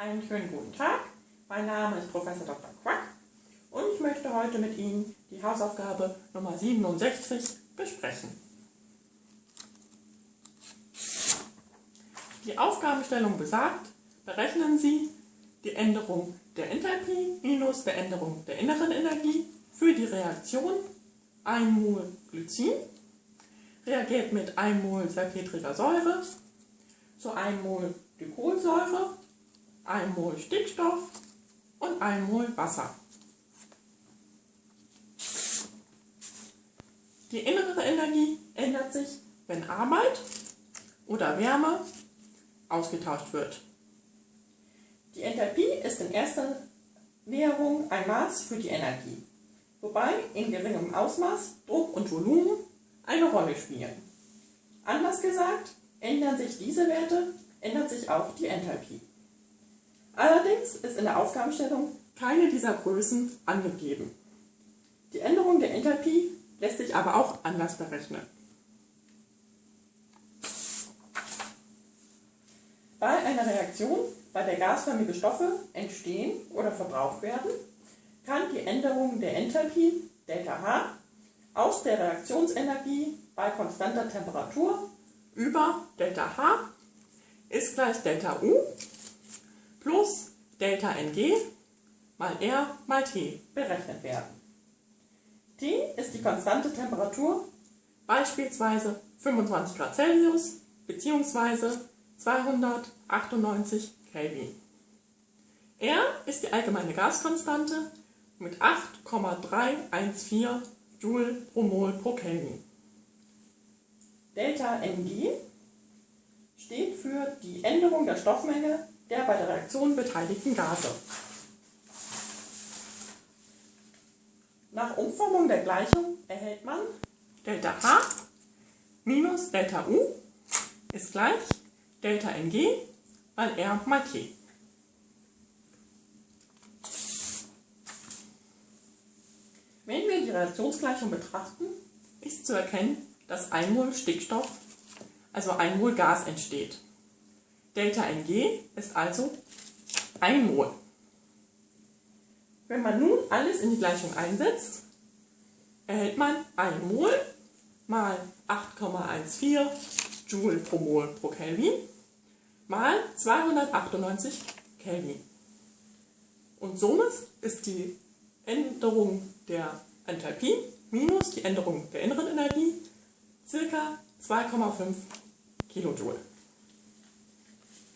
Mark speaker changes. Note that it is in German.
Speaker 1: Einen schönen guten Tag. Mein Name ist Professor Dr. Quack und ich möchte heute mit Ihnen die Hausaufgabe Nummer 67 besprechen. Die Aufgabenstellung besagt, berechnen Sie die Änderung der Enthalpie minus der Änderung der inneren Energie für die Reaktion 1 Mol Glycin reagiert mit 1 Mol salpetriger Säure zu 1 Mol Glykolsäure, 1 Mol Stickstoff und 1 Mol Wasser. Die innere Energie ändert sich, wenn Arbeit oder Wärme ausgetauscht wird. Die Enthalpie ist in erster Währung ein Maß für die Energie, wobei in geringem Ausmaß Druck und Volumen eine Rolle spielen. Anders gesagt, ändern sich diese Werte, ändert sich auch die Enthalpie. Allerdings ist in der Aufgabenstellung keine dieser Größen angegeben. Die Änderung der Enthalpie lässt sich aber auch anders berechnen. Bei einer Reaktion, bei der gasförmige Stoffe entstehen oder verbraucht werden, kann die Änderung der Enthalpie, ΔH, aus der Reaktionsenergie bei konstanter Temperatur über ΔH ist gleich ΔU plus ΔNG mal R mal T berechnet werden. T ist die konstante Temperatur, beispielsweise 25 Grad Celsius bzw. 298 Kelvin. R ist die allgemeine Gaskonstante mit 8,314 Joule pro Mol pro Kelvin. Delta NG steht für die Änderung der Stoffmenge der bei der Reaktion beteiligten Gase. Nach Umformung der Gleichung erhält man Delta H minus Delta U ist gleich Delta NG mal R mal T. Wenn wir die Reaktionsgleichung betrachten, ist zu erkennen, dass 1 Mol Stickstoff, also 1 Mol Gas entsteht. Delta Ng ist also 1 Mol. Wenn man nun alles in die Gleichung einsetzt, erhält man 1 Mol mal 8,14 Joule pro Mol pro Kelvin mal 298 Kelvin. Und somit ist die Änderung der Enthalpie minus die Änderung der inneren Energie ca. 2,5 Kilojoule.